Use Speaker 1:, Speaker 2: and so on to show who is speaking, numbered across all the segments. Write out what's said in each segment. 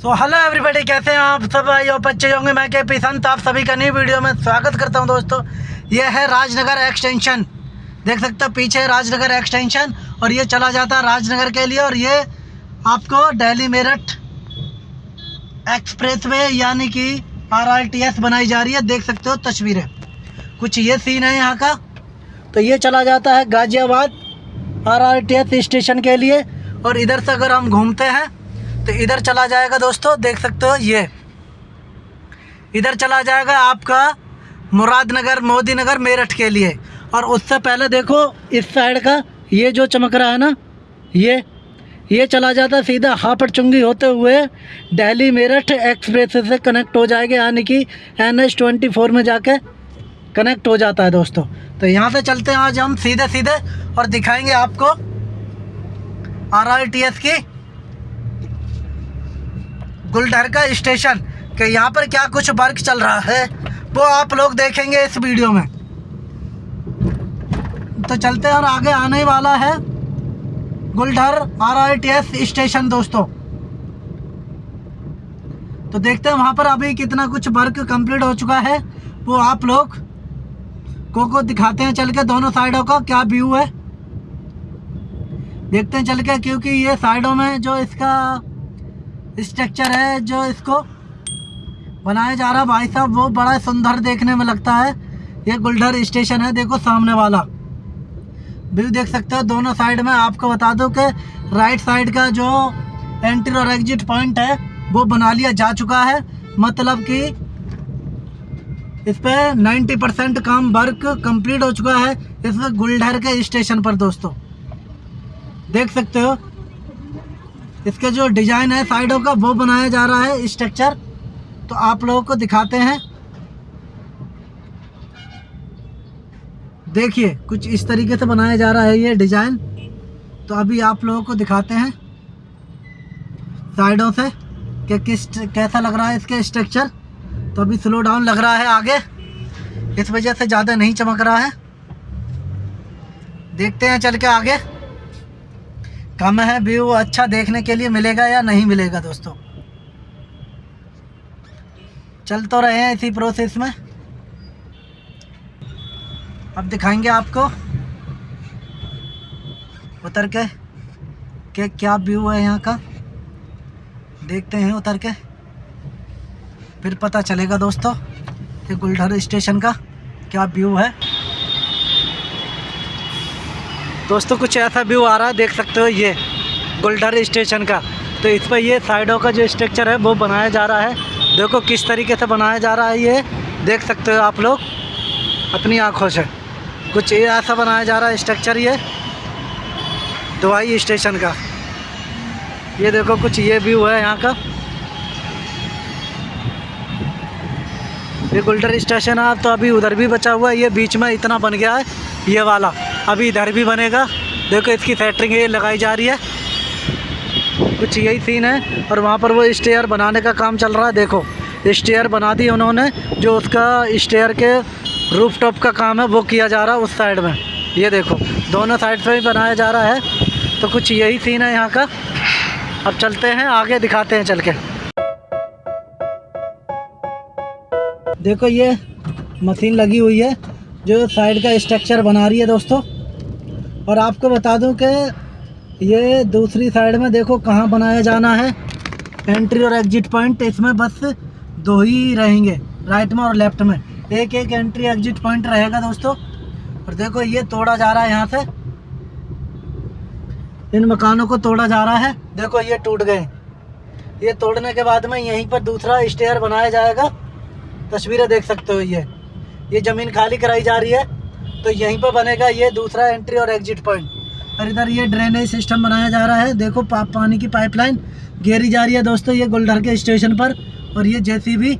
Speaker 1: So hello everybody कैसे हैं आप सब भाई और बच्चे होंगे, मैं के पिसंत आप सभी का नई वीडियो में स्वागत करता हूँ दोस्तों। ये है राजनगर एक्सटेंशन देख सकते हो, पीछे राजनगर एक्सटेंशन और ये चला जाता है राजनगर के लिए और ये आपको दिल्ली मेरठ एक्सप्रेस वे यानी कि आर बनाई जा रही है। देख सकते हो तस्वीरें। कुछ ये सीन है यहाँ का। तो ये चला जाता है गाज़ियाबाद आरआरटीएस स्टेशन के लिए और इधर से अगर हम घूमते हैं तो इधर चला जाएगा दोस्तों, देख सकते हो ये। इधर चला जाएगा आपका मुरादनगर मोदी नगर मेरठ के लिए। और उससे पहले देखो, इस साइड का ये जो चमक रहा है ना, ये ये चला जाता सीधा हापड़ चुंगी होते हुए दिल्ली, मेरठ एक्सप्रेस से कनेक्ट हो जाएगा, यानी कि एन एच ट्वेंटी फोर में जाके कनेक्ट हो जाता है दोस्तों। तो यहाँ से चलते हैं आज हम सीधे सीधे और दिखाएँगे आपको आर टी एस की गुलडरका स्टेशन के यहाँ पर क्या कुछ वर्क चल रहा है, वो आप लोग देखेंगे इस वीडियो में। तो चलते हैं और आगे आने वाला है Guldhar R I T S station दोस्तों। तो देखते हैं वहाँ पर अभी कितना कुछ वर्क कंप्लीट हो चुका है, वो आप लोग को को दिखाते हैं चल के दोनों साइडों का क्या व्यू है। देखते हैं चल के, क्योंकि ये साइडों में जो इसका स्ट्रक्चर है जो इसको बनाया जा रहा भाई साहब, वो बड़ा सुंदर देखने में लगता है। ये गुलडर स्टेशन है, देखो सामने वाला। व्यू देख सकते हो, दोनों साइड में आपको बता दो कि राइट साइड का जो एंट्री और एग्जिट पॉइंट है, वो बना लिया जा चुका है। मतलब कि इस पर नाइन्टी परसेंट काम वर्क कंप्लीट हो चुका है इस गुलडर के स्टेशन पर, दोस्तों। देख सकते हो इसके जो डिज़ाइन है, साइडों का, वो बनाया जा रहा है स्ट्रक्चर तो आप लोगों को दिखाते हैं। देखिए, कुछ इस तरीके से बनाया जा रहा है ये डिज़ाइन। तो अभी आप लोगों को दिखाते हैं साइडों से कि किस, कैसा लग रहा है इसके स्ट्रक्चर तो अभी स्लो डाउन लग रहा है आगे। इस वजह से ज़्यादा नहीं चमक रहा है। देखते हैं, चल के आगे। कम है, व्यू अच्छा देखने के लिए मिलेगा या नहीं मिलेगा दोस्तों? चल तो रहे हैं इसी प्रोसेस में। अब दिखाएँगे आपको। उतर के, कि क्या व्यू है यहाँ का? देखते हैं उतर के। फिर पता चलेगा दोस्तों कि गुलढर स्टेशन का क्या व्यू है। दोस्तों, कुछ ऐसा व्यू आ रहा है, देख सकते हो ये गुलडर स्टेशन का। तो इस पर ये साइडों का जो स्ट्रक्चर है, वो बनाया जा रहा है। देखो किस तरीके से बनाया जा रहा है ये। देख सकते हो आप लोग, अपनी आँखों से। कुछ ऐसा बनाया जा रहा है स्ट्रक्चर ये दवाई स्टेशन का। ये देखो, कुछ ये व्यू है यहाँ का। ये गुल्डर स्टेशन है तो अभी उधर भी बचा हुआ है। ये बीच में इतना बन गया है, ये वाला। अभी इधर भी बनेगा। देखो, इसकी सेटरिंग ये लगाई जा रही है। कुछ यही सीन है और वहाँ पर वो स्टेयर बनाने का काम चल रहा है। देखो स्टेयर बना दी उन्होंने, जो उसका स्टेयर के रूफ टॉप का काम है, वो किया जा रहा है उस साइड में। ये देखो, दोनों साइड से भी बनाया जा रहा है। तो कुछ यही सीन है यहाँ का। अब चलते हैं, आगे दिखाते हैं चल के। देखो, ये मशीन लगी हुई है। जो साइड का स्ट्रक्चर बना रही है दोस्तों। और आपको बता दूँ कि ये दूसरी साइड में देखो कहाँ बनाया जाना है। एंट्री और एग्जिट पॉइंट इसमें बस दो ही रहेंगे राइट में और लेफ़्ट में। एक एक एंट्री एग्जिट पॉइंट रहेगा दोस्तों। और देखो ये तोड़ा जा रहा है यहाँ से। इन मकानों को तोड़ा जा रहा है। देखो ये टूट गए। ये तोड़ने के बाद में यहीं पर दूसरा स्टेयर बनाया जाएगा। तस्वीरें देख सकते हो ये। ये ज़मीन खाली कराई जा रही है तो यहीं पर बनेगा ये दूसरा एंट्री और एग्जिट पॉइंट और इधर ये ड्रेनेज सिस्टम बनाया जा रहा है। देखो पानी की पाइपलाइन घेरी जा रही है दोस्तों, ये गुलडर के स्टेशन पर, और ये जेसीबी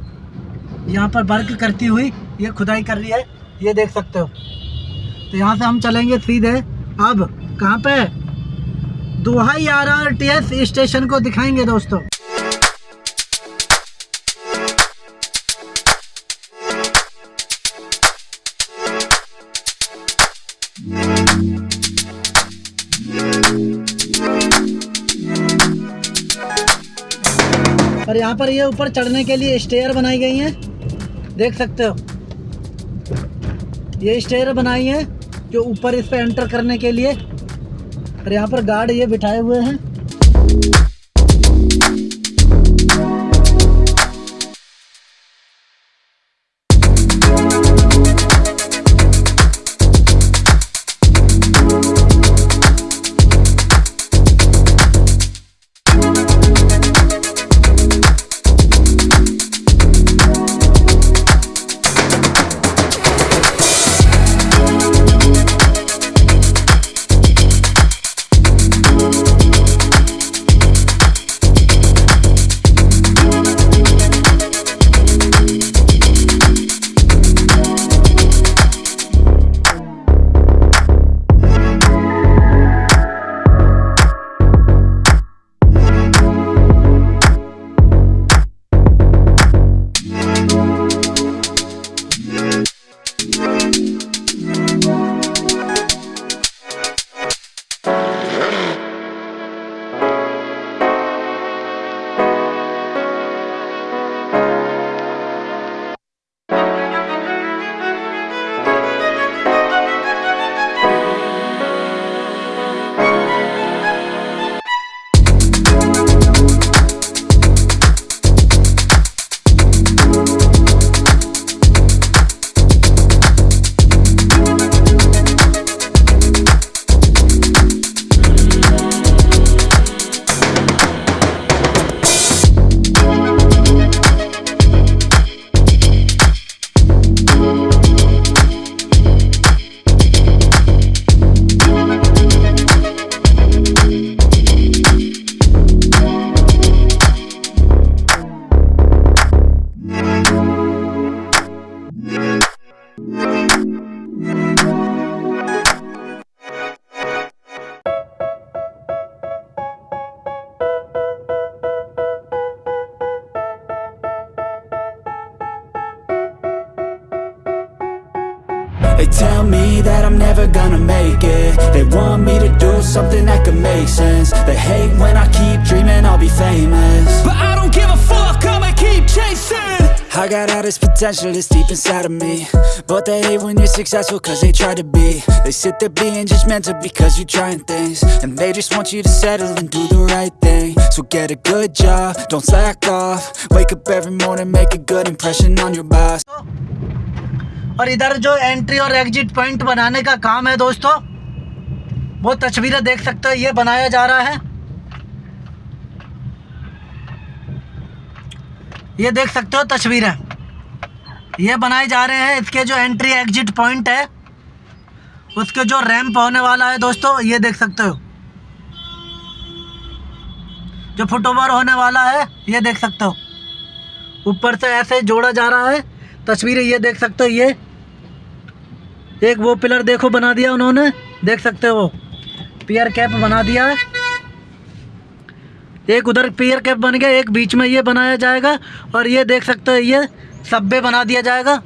Speaker 1: यहाँ पर वर्क करती हुई ये खुदाई कर रही है। ये देख सकते हो। तो यहाँ से हम चलेंगे सीधे। अब कहाँ पे R R T S station को दिखाएँगे दोस्तों। और यहाँ पर ये ऊपर चढ़ने के लिए स्टेयर बनाई गई हैं। देख सकते हो। ये स्टेयर बनाई है जो ऊपर इस पर एंटर करने के लिए। और यहाँ पर गार्ड ये बिठाए हुए हैं।
Speaker 2: Me that I'm never gonna make it. They want me to do something that could make sense. They hate when I keep dreaming I'll be famous. But I don't give a fuck, I'ma keep chasing. I got all this potential that's deep inside of me. But they hate when you're successful cause they try to be. They sit there being judgmental because you're trying things. And they just want you to settle and do the right thing. So get a good job, don't slack off. Wake up every morning, make a good impression on your boss
Speaker 1: और इधर जो entry और exit point बनाने का काम है दोस्तों, वो तस्वीरें देख सकते हो, ये बनाया जा रहा है। ये देख सकते हो तस्वीरें। ये बनाए जा रहे हैं, इसके जो एंट्री एग्जिट पॉइंट है, उसके जो रैंप होने वाला है दोस्तों, ये देख सकते हो। जो फुटओवर होने वाला है, ये देख सकते हो। ऊपर से ऐसे जोड़ा जा रहा है, तस्वीरें ये देख सकते हो, ये एक वो पिलर देखो बना दिया उन्होंने। देख सकते हो। पियर कैप बना दिया है। एक उधर पियर कैप बन गया, एक बीच में ये बनाया जाएगा और ये देख सकते हो, ये सब्बे बना दिया जाएगा।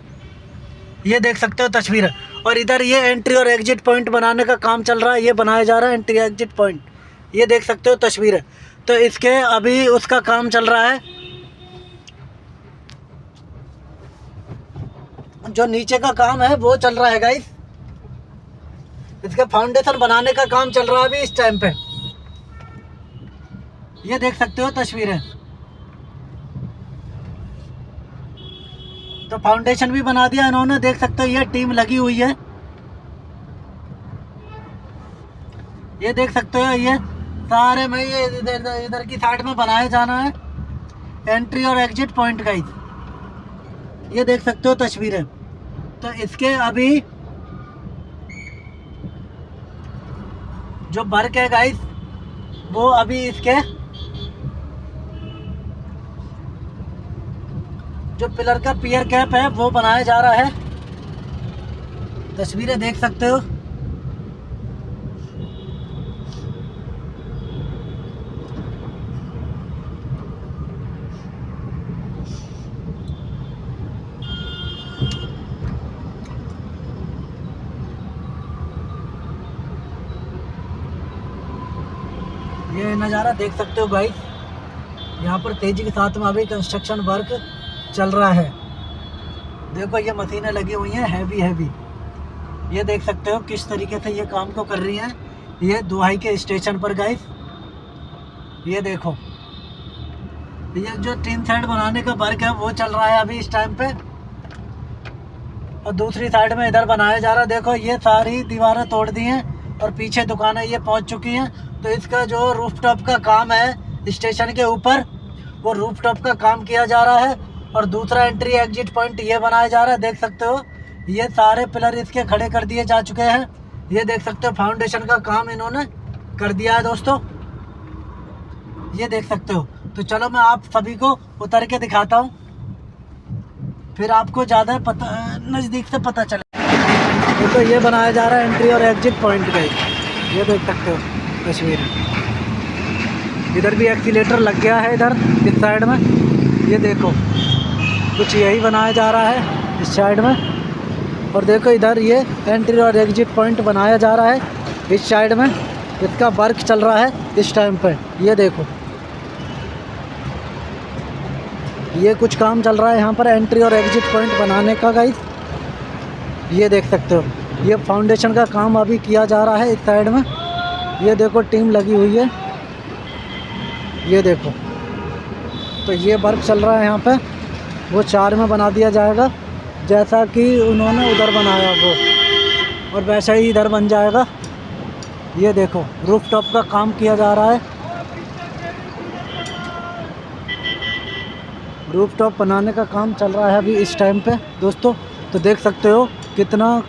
Speaker 1: ये देख सकते हो तस्वीर। और इधर ये एंट्री और एग्जिट पॉइंट बनाने का काम चल रहा है, ये बनाया जा रहा है एंट्री एग्जिट पॉइंट ये देख सकते हो तस्वीर। तो इसके अभी उसका काम चल रहा है। जो नीचे का काम है, वो चल रहा है गाइस इसका फाउंडेशन बनाने का काम चल रहा है अभी इस टाइम पे। ये देख सकते हो तस्वीरें। तो फाउंडेशन भी बना दिया इन्होंने, देख सकते हो, ये टीम लगी हुई है। ये देख सकते हो, ये सारे में ये इधर इधर की साइड में बनाया जाना है। एंट्री और एग्जिट पॉइंट गाइस ये देख सकते हो तस्वीरें। तो इसके अभी जो बर्क है गाइस वो अभी इसके जो पिलर का पियर कैप है, वो बनाया जा रहा है। तस्वीरें देख सकते हो ये नज़ारा देख सकते हो भाई यहाँ पर तेज़ी के साथ में अभी कंस्ट्रक्शन वर्क चल रहा है। देखो ये मशीनें लगी हुई हैं हैवी हैवी ये देख सकते हो किस तरीके से ये काम को कर रही हैं। ये दुहाई के स्टेशन पर गाइस ये देखो। ये जो टीन साइड बनाने का वर्क है, वो चल रहा है अभी इस टाइम पे। और दूसरी साइड में इधर बनाया जा रहा है। देखो ये सारी दीवारें तोड़ दी हैं और पीछे दुकानें ये पहुँच चुकी हैं। तो इसका जो रूफ टॉप का काम है स्टेशन के ऊपर, वो रूफ टॉप का काम किया जा रहा है और दूसरा एंट्री एग्जिट पॉइंट ये बनाया जा रहा है, देख सकते हो। ये सारे पिलर इसके खड़े कर दिए जा चुके हैं। ये देख सकते हो फाउंडेशन का काम इन्होंने कर दिया है दोस्तों। ये देख सकते हो। तो चलो मैं आप सभी को उतर के दिखाता हूँ। फिर आपको ज़्यादा पता, नज़दीक से पता चले। तो ये बनाया जा रहा है एंट्री और एग्जिट पॉइंट का ये देख सकते हो। तस्वीर इधर भी एक्सीटर लग गया है इधर, इस साइड में। ये देखो, कुछ यही बनाया जा रहा है इस साइड में। और देखो इधर ये एंट्री और एग्जिट पॉइंट बनाया जा रहा है इस साइड में। इसका वर्क चल रहा है इस टाइम पर ये देखो। ये कुछ काम चल रहा है यहाँ पर एंट्री और एग्जिट पॉइंट बनाने का गाइस ये देख सकते हो। ये फाउंडेशन का काम अभी किया जा रहा है इस साइड में। ये देखो, टीम लगी हुई है। ये देखो। तो ये वर्क चल रहा है यहाँ पे। वो चार में बना दिया जाएगा। जैसा कि उन्होंने उधर बनाया वो। और वैसा ही इधर बन जाएगा। ये देखो रूफ टॉप का काम किया जा रहा है। रूफ टॉप बनाने का काम चल रहा है अभी इस टाइम पे। दोस्तों तो देख सकते हो कितना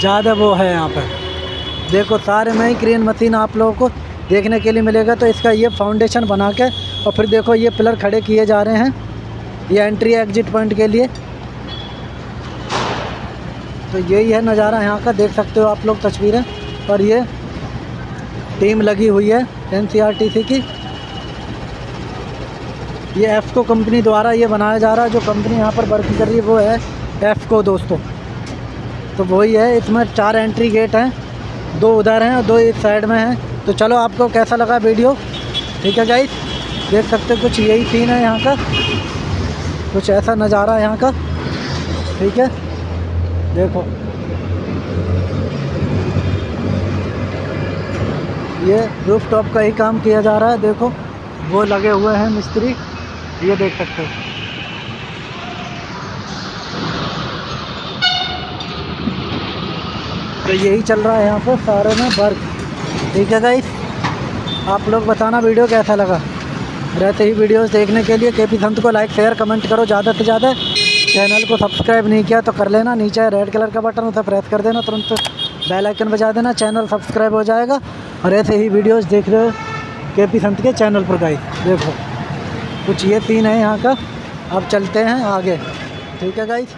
Speaker 1: ज़्यादा वो है यहाँ पर। देखो, सारे में ही क्रेन मशीन आप लोगों को देखने के लिए मिलेगा। तो इसका ये फाउंडेशन बना के और फिर देखो, ये पिलर खड़े किए जा रहे हैं। ये एंट्री एग्जिट पॉइंट के लिए। तो यही है नज़ारा यहाँ का, देख सकते हो आप लोग तस्वीरें। और ये टीम लगी हुई है एनसीआरटीसी की। ये एफ़को कंपनी द्वारा ये बनाया जा रहा है। जो कंपनी यहाँ पर वर्क कर रही है, वो है एफ़को दोस्तों। तो वही है, इसमें चार एंट्री गेट हैं। दो उधर हैं और दो इस साइड में हैं। तो चलो आपको कैसा लगा वीडियो ठीक है गाइस देख सकते कुछ यही सीन है यहाँ का। कुछ ऐसा नज़ारा है यहाँ का। ठीक है? देखो। ये रूफ टॉप का ही काम किया जा रहा है, देखो। वो लगे हुए हैं मिस्त्री। ये देख सकते हो। यही चल रहा है यहाँ पर सारे में वर्क ठीक है गाइस आप लोग बताना वीडियो कैसा लगा? रहते ही वीडियोस देखने के लिए के पी संत को लाइक शेयर कमेंट करो ज़्यादा से ज़्यादा। चैनल को सब्सक्राइब नहीं किया तो कर लेना, नीचे रेड कलर का बटन उसे प्रेस कर देना, तुरंत बेल आइकन बजा देना चैनल सब्सक्राइब हो जाएगा। और ऐसे ही वीडियोस देख रहे हो के पी संत के चैनल पर गाइस देखो, कुछ ये सीन है यहाँ का। अब चलते हैं आगे। ठीक है गाइस